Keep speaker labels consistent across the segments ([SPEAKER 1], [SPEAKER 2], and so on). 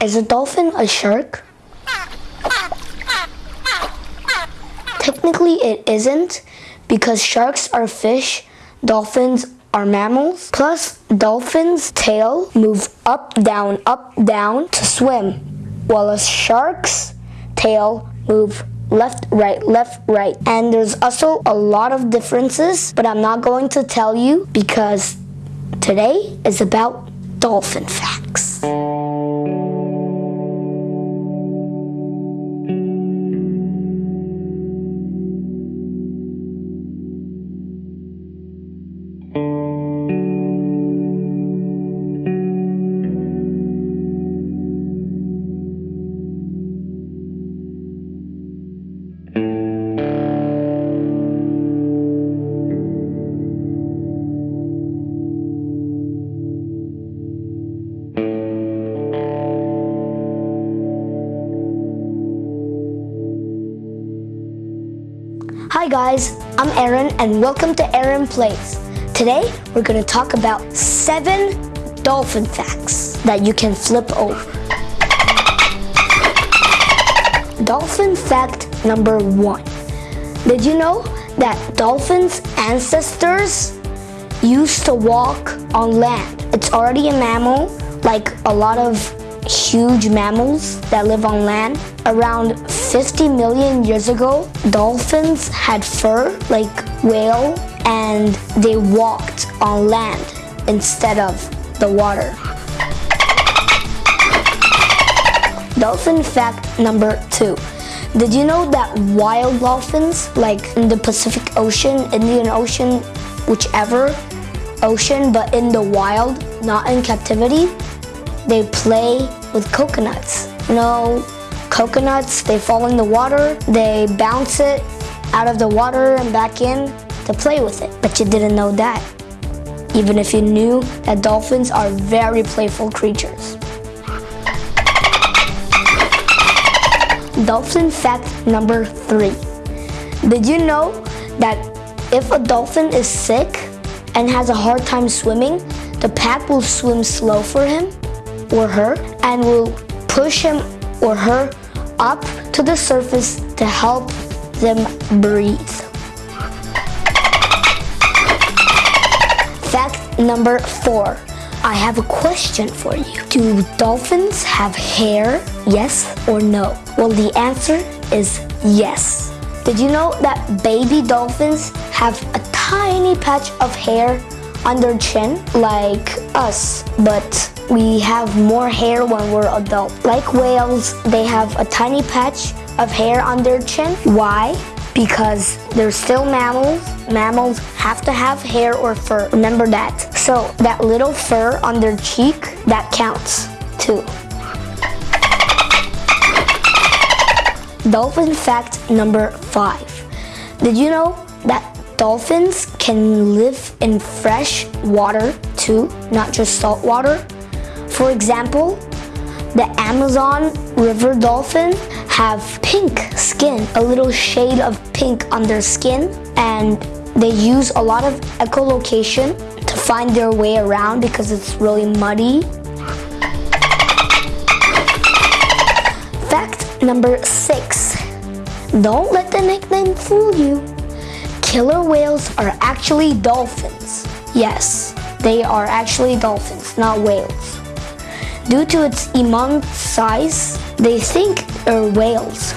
[SPEAKER 1] Is a dolphin a shark? Technically, it isn't because sharks are fish, dolphins are mammals. Plus, dolphins' tail move up, down, up, down to swim, while a shark's tail move left, right, left, right. And there's also a lot of differences, but I'm not going to tell you because today is about dolphin facts. Hi guys, I'm Aaron and welcome to Aaron Plays. Today we're going to talk about seven dolphin facts that you can flip over. Dolphin fact number one. Did you know that dolphins' ancestors used to walk on land? It's already a mammal, like a lot of huge mammals that live on land. Around 50 million years ago, dolphins had fur like whale and they walked on land instead of the water. Dolphin fact number two. Did you know that wild dolphins, like in the Pacific Ocean, Indian Ocean, whichever ocean, but in the wild, not in captivity, they play with coconuts. You know, coconuts, they fall in the water, they bounce it out of the water and back in to play with it. But you didn't know that. Even if you knew that dolphins are very playful creatures. Dolphin fact number three. Did you know that if a dolphin is sick and has a hard time swimming, the pack will swim slow for him or her and will push him or her up to the surface to help them breathe. Fact number four. I have a question for you. Do dolphins have hair? Yes or no? Well, the answer is yes. Did you know that baby dolphins have a tiny patch of hair on their chin like us, but we have more hair when we're adult. Like whales, they have a tiny patch of hair on their chin. Why? Because they're still mammals. Mammals have to have hair or fur. Remember that. So that little fur on their cheek, that counts too. Dolphin fact number five. Did you know that dolphins can live in fresh water too, not just salt water? For example, the Amazon river dolphin have pink skin, a little shade of pink on their skin, and they use a lot of echolocation to find their way around because it's really muddy. Fact number six. Don't let the nickname fool you. Killer whales are actually dolphins. Yes, they are actually dolphins, not whales. Due to its immense size, they think they're whales,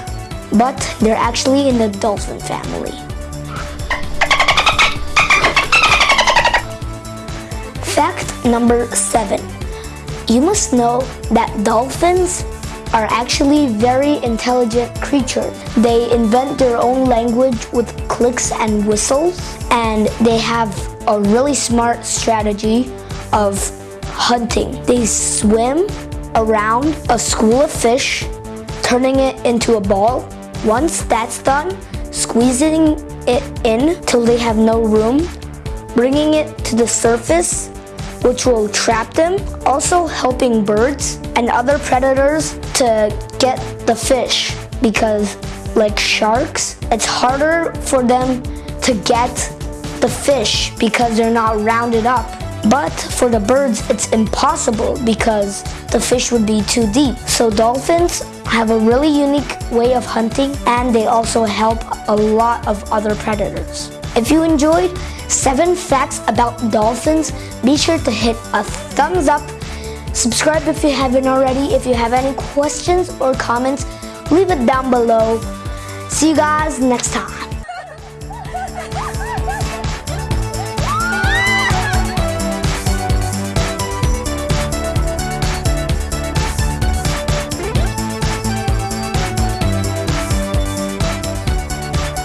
[SPEAKER 1] but they're actually in the dolphin family. Fact number seven. You must know that dolphins are actually very intelligent creatures. They invent their own language with clicks and whistles, and they have a really smart strategy of hunting. They swim around a school of fish, turning it into a ball. Once that's done, squeezing it in till they have no room, bringing it to the surface, which will trap them, also helping birds and other predators to get the fish because like sharks, it's harder for them to get the fish because they're not rounded up But for the birds, it's impossible because the fish would be too deep. So dolphins have a really unique way of hunting and they also help a lot of other predators. If you enjoyed 7 facts about dolphins, be sure to hit a thumbs up. Subscribe if you haven't already. If you have any questions or comments, leave it down below. See you guys next time.